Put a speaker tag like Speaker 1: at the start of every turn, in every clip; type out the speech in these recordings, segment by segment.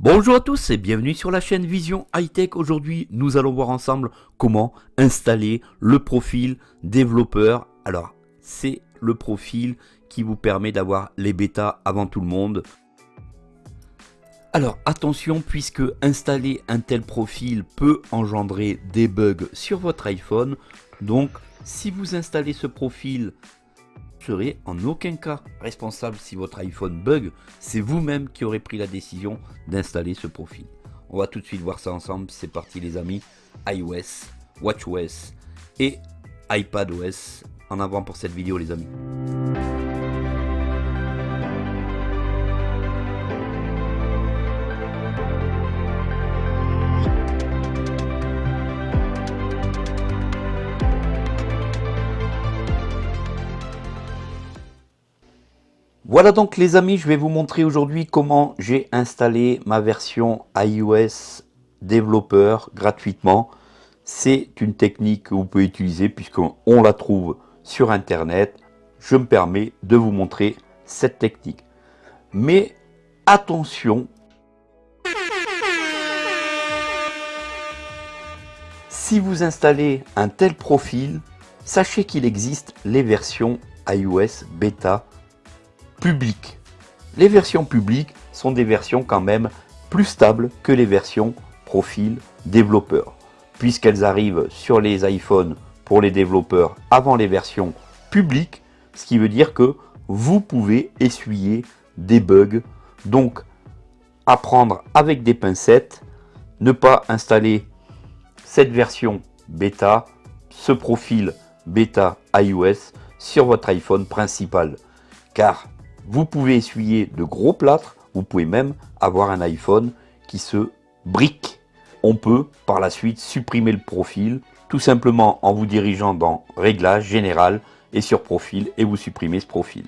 Speaker 1: Bonjour à tous et bienvenue sur la chaîne Vision High Tech. Aujourd'hui, nous allons voir ensemble comment installer le profil développeur. Alors, c'est le profil qui vous permet d'avoir les bêtas avant tout le monde. Alors attention puisque installer un tel profil peut engendrer des bugs sur votre iPhone. Donc si vous installez ce profil, serez en aucun cas responsable si votre iPhone bug. C'est vous-même qui aurez pris la décision d'installer ce profil. On va tout de suite voir ça ensemble. C'est parti les amis. iOS, WatchOS et iPadOS. En avant pour cette vidéo les amis. Voilà donc les amis, je vais vous montrer aujourd'hui comment j'ai installé ma version iOS développeur gratuitement. C'est une technique que vous pouvez utiliser puisqu'on la trouve sur internet. Je me permets de vous montrer cette technique. Mais attention, si vous installez un tel profil, sachez qu'il existe les versions iOS bêta publiques. Les versions publiques sont des versions quand même plus stables que les versions profil développeur, puisqu'elles arrivent sur les iPhones pour les développeurs avant les versions publiques, ce qui veut dire que vous pouvez essuyer des bugs. Donc, apprendre avec des pincettes, ne pas installer cette version bêta, ce profil bêta iOS sur votre iPhone principal. Car vous pouvez essuyer de gros plâtres, vous pouvez même avoir un iPhone qui se brique. On peut par la suite supprimer le profil, tout simplement en vous dirigeant dans Réglages, Général et sur Profil, et vous supprimez ce profil.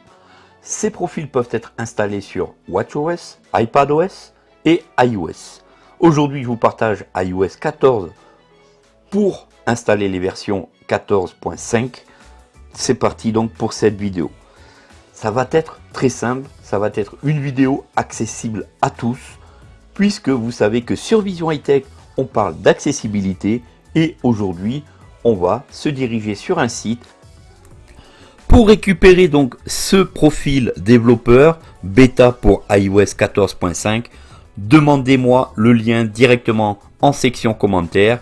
Speaker 1: Ces profils peuvent être installés sur WatchOS, iPadOS et iOS. Aujourd'hui, je vous partage iOS 14 pour installer les versions 14.5. C'est parti donc pour cette vidéo. Ça va être très simple, ça va être une vidéo accessible à tous, puisque vous savez que sur Vision High Tech, on parle d'accessibilité et aujourd'hui, on va se diriger sur un site pour récupérer donc ce profil développeur bêta pour iOS 14.5. Demandez-moi le lien directement en section commentaires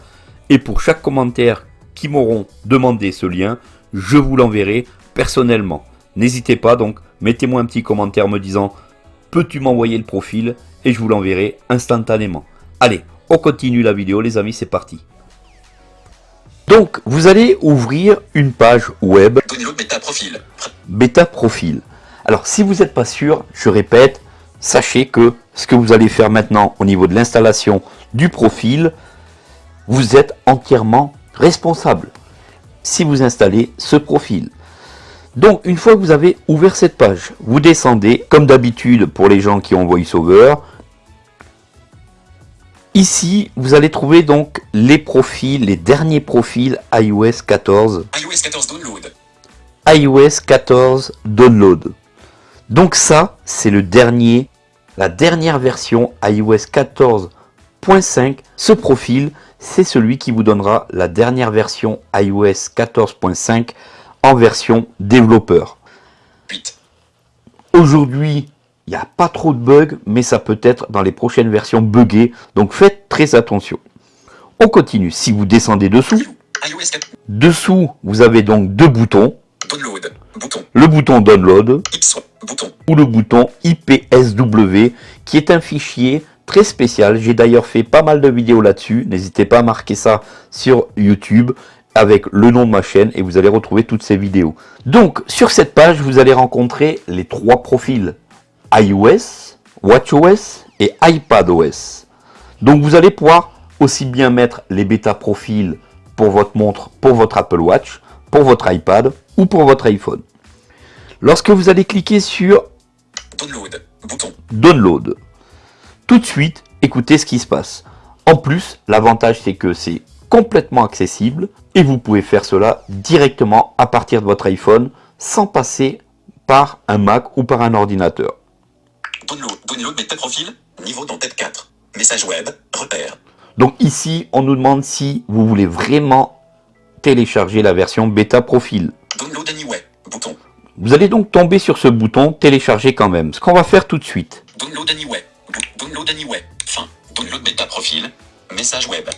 Speaker 1: et pour chaque commentaire qui m'auront demandé ce lien, je vous l'enverrai personnellement. N'hésitez pas donc, mettez-moi un petit commentaire me disant peux-tu m'envoyer le profil et je vous l'enverrai instantanément. Allez, on continue la vidéo les amis, c'est parti. Donc, vous allez ouvrir une page web
Speaker 2: bêta profil.
Speaker 1: bêta profil. Alors, si vous n'êtes pas sûr, je répète, sachez que ce que vous allez faire maintenant au niveau de l'installation du profil, vous êtes entièrement responsable si vous installez ce profil. Donc, une fois que vous avez ouvert cette page, vous descendez, comme d'habitude pour les gens qui ont VoiceOver. Ici, vous allez trouver donc les profils, les derniers profils iOS 14.
Speaker 2: iOS 14 download.
Speaker 1: iOS 14 Download. Donc ça, c'est le dernier, la dernière version iOS 14.5. Ce profil, c'est celui qui vous donnera la dernière version iOS 14.5 en version développeur.
Speaker 2: 8.
Speaker 1: Aujourd'hui, il n'y a pas trop de bugs, mais ça peut être dans les prochaines versions buggées, donc faites très attention. On continue. Si vous descendez dessous,
Speaker 2: iOS 4.
Speaker 1: dessous, vous avez donc deux boutons.
Speaker 2: Download. Bouton.
Speaker 1: Le bouton Download.
Speaker 2: Bouton.
Speaker 1: ou le bouton IPSW, qui est un fichier très spécial. J'ai d'ailleurs fait pas mal de vidéos là-dessus. N'hésitez pas à marquer ça sur YouTube avec le nom de ma chaîne et vous allez retrouver toutes ces vidéos. Donc, sur cette page, vous allez rencontrer les trois profils iOS, WatchOS et iPadOS. Donc, vous allez pouvoir aussi bien mettre les bêta profils pour votre montre, pour votre Apple Watch, pour votre iPad ou pour votre iPhone. Lorsque vous allez cliquer sur
Speaker 2: Download. Bouton.
Speaker 1: Download, tout de suite, écoutez ce qui se passe. En plus, l'avantage c'est que c'est complètement accessible et vous pouvez faire cela directement à partir de votre iPhone sans passer par un Mac ou par un ordinateur.
Speaker 2: Download. Download bêta profil. Niveau dans tête 4. Message web. Repère.
Speaker 1: Donc ici, on nous demande si vous voulez vraiment télécharger la version bêta profil.
Speaker 2: Download anyway. Bouton.
Speaker 1: Vous allez donc tomber sur ce bouton télécharger quand même, ce qu'on va faire tout de suite.
Speaker 2: Download anyway. Download anyway. Fin. Download bêta profil. Message web.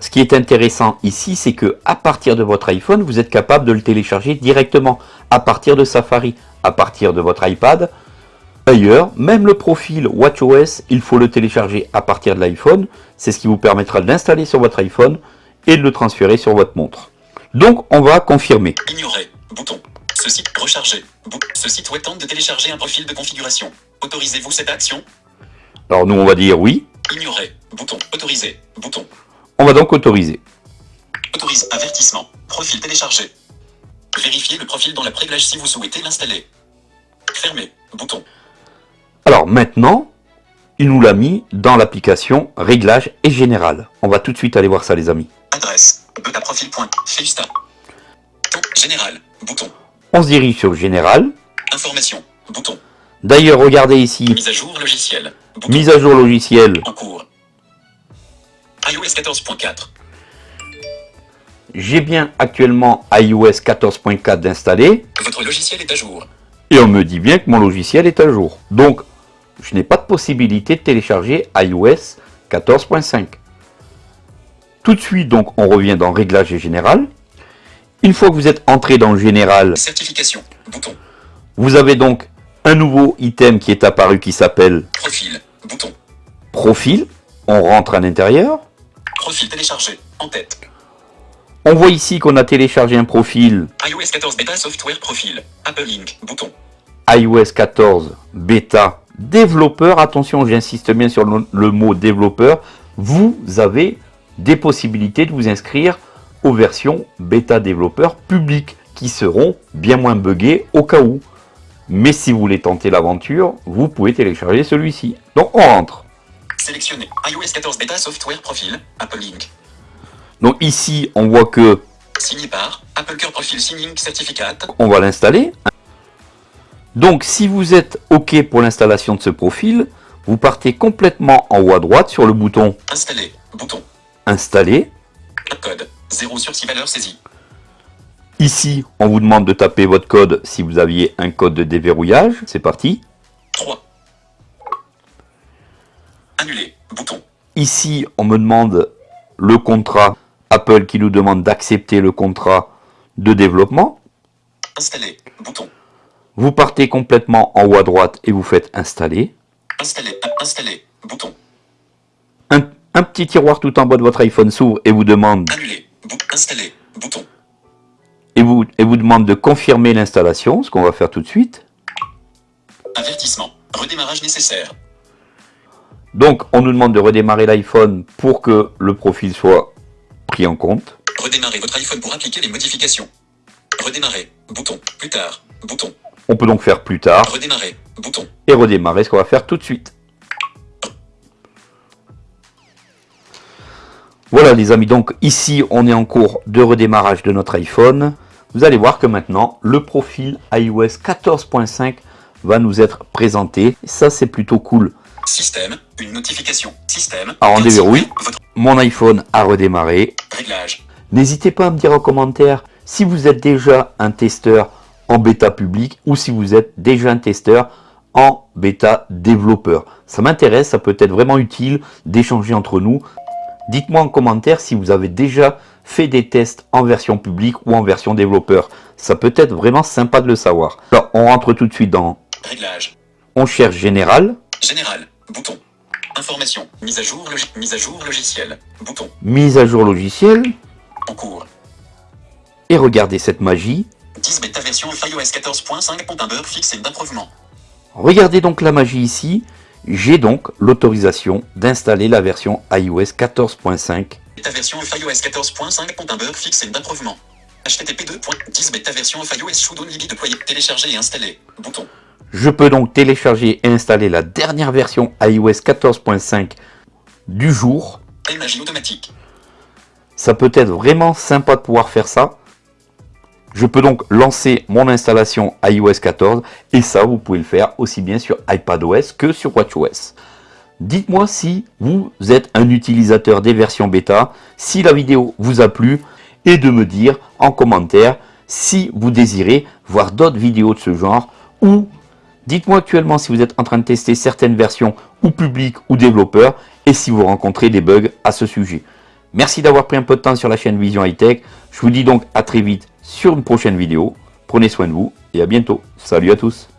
Speaker 1: Ce qui est intéressant ici, c'est que à partir de votre iPhone, vous êtes capable de le télécharger directement à partir de Safari, à partir de votre iPad. D'ailleurs, même le profil WatchOS, il faut le télécharger à partir de l'iPhone. C'est ce qui vous permettra de l'installer sur votre iPhone et de le transférer sur votre montre. Donc, on va confirmer.
Speaker 2: Ignorer. Bouton. Ce site recharger. Bou- Ce site web tente de télécharger un profil de configuration. Autorisez-vous cette action?
Speaker 1: Alors nous, on va dire oui.
Speaker 2: Ignorer. Bouton. Autoriser. Bouton.
Speaker 1: On va donc autoriser.
Speaker 2: Autorise. Avertissement. Profil téléchargé. Vérifiez le profil dans la préglage si vous souhaitez l'installer. Fermer. Bouton.
Speaker 1: Alors maintenant, il nous l'a mis dans l'application Réglages et Général. On va tout de suite aller voir ça les amis.
Speaker 2: Adresse. Beta profil. Point. Fiesta. Ton. Général. Bouton.
Speaker 1: On se dirige sur Général.
Speaker 2: Information. Bouton.
Speaker 1: D'ailleurs, regardez ici,
Speaker 2: Mise à jour logiciel. Bouton.
Speaker 1: mise à jour logiciel.
Speaker 2: En cours. iOS 14.4.
Speaker 1: J'ai bien actuellement iOS 14.4 d'installer
Speaker 2: Votre logiciel est à jour.
Speaker 1: et on me dit bien que mon logiciel est à jour. Donc, je n'ai pas de possibilité de télécharger iOS 14.5. Tout de suite, donc, on revient dans Réglages et Général. Une fois que vous êtes entré dans le Général,
Speaker 2: Certification. Bouton.
Speaker 1: vous avez donc un nouveau item qui est apparu qui s'appelle
Speaker 2: Profil. Bouton.
Speaker 1: Profil. On rentre à l'intérieur.
Speaker 2: Profil téléchargé. En tête.
Speaker 1: On voit ici qu'on a téléchargé un profil
Speaker 2: iOS 14 bêta software profil. Apple Link. Bouton.
Speaker 1: iOS 14 bêta développeur. Attention, j'insiste bien sur le, le mot développeur. Vous avez des possibilités de vous inscrire aux versions bêta développeur publiques qui seront bien moins buggées au cas où. Mais si vous voulez tenter l'aventure, vous pouvez télécharger celui-ci. Donc on rentre.
Speaker 2: Sélectionné. iOS 14 bêta software profil. Apple Link.
Speaker 1: Donc ici, on voit que
Speaker 2: Signé par Apple Profil Signing Certificate.
Speaker 1: on va l'installer. Donc si vous êtes OK pour l'installation de ce profil, vous partez complètement en haut à droite sur le bouton
Speaker 2: Installé. Bouton.
Speaker 1: Installer.
Speaker 2: Code. 0 sur 6 valeurs saisies.
Speaker 1: Ici, on vous demande de taper votre code si vous aviez un code de déverrouillage. C'est parti.
Speaker 2: 3. Annulé. Bouton.
Speaker 1: Ici, on me demande le contrat Apple qui nous demande d'accepter le contrat de développement.
Speaker 2: Installé. Bouton.
Speaker 1: Vous partez complètement en haut à droite et vous faites installer.
Speaker 2: Installé. Installé. Bouton.
Speaker 1: Un, un petit tiroir tout en bas de votre iPhone s'ouvre et vous demande
Speaker 2: Annulé. Bou installé. Bouton.
Speaker 1: et vous, et vous demande de confirmer l'installation, ce qu'on va faire tout de suite.
Speaker 2: Avertissement. Redémarrage nécessaire.
Speaker 1: Donc, on nous demande de redémarrer l'iPhone pour que le profil soit pris en compte.
Speaker 2: Redémarrer votre iPhone pour appliquer les modifications. Redémarrer. Bouton. Plus tard. Bouton.
Speaker 1: On peut donc faire plus tard
Speaker 2: Redémarrer. Bouton.
Speaker 1: et redémarrer ce qu'on va faire tout de suite. Voilà les amis, donc ici on est en cours de redémarrage de notre iPhone. Vous allez voir que maintenant le profil iOS 14.5 va nous être présenté. Ça c'est plutôt cool.
Speaker 2: Système. Une notification. Système.
Speaker 1: On
Speaker 2: Ainsi
Speaker 1: déverrouille.
Speaker 2: Votre
Speaker 1: Mon iPhone a redémarré.
Speaker 2: réglage.
Speaker 1: N'hésitez pas à me dire en commentaire si vous êtes déjà un testeur en bêta public ou si vous êtes déjà un testeur en bêta développeur. Ça m'intéresse, ça peut être vraiment utile d'échanger entre nous. Dites-moi en commentaire si vous avez déjà fait des tests en version publique ou en version développeur. Ça peut être vraiment sympa de le savoir. Alors, on rentre tout de suite dans
Speaker 2: Réglage.
Speaker 1: on cherche général,
Speaker 2: Général. Bouton. Information. Mise à jour logi mise à jour logiciel. Bouton.
Speaker 1: mise à jour logiciel
Speaker 2: En cours.
Speaker 1: et regardez cette magie.
Speaker 2: 10 bêta version iOS 14.5 compte un bug fixe et d'improvement.
Speaker 1: Regardez donc la magie ici. J'ai donc l'autorisation d'installer la version iOS 14.5.
Speaker 2: Bêta version iOS 14.5 compte un bug fixe et d'improvement. HTTP 2.10 bêta version iOS should only be. Télécharger et installer. Bouton.
Speaker 1: Je peux donc télécharger et installer la dernière version iOS 14.5 du jour.
Speaker 2: Magie automatique.
Speaker 1: Ça peut être vraiment sympa de pouvoir faire ça. Je peux donc lancer mon installation iOS 14 et ça vous pouvez le faire aussi bien sur iPadOS que sur WatchOS. Dites-moi si vous êtes un utilisateur des versions bêta, si la vidéo vous a plu et de me dire en commentaire si vous désirez voir d'autres vidéos de ce genre ou dites-moi actuellement si vous êtes en train de tester certaines versions ou public ou développeurs et si vous rencontrez des bugs à ce sujet. Merci d'avoir pris un peu de temps sur la chaîne Vision High Tech. Je vous dis donc à très vite sur une prochaine vidéo. Prenez soin de vous et à bientôt. Salut à tous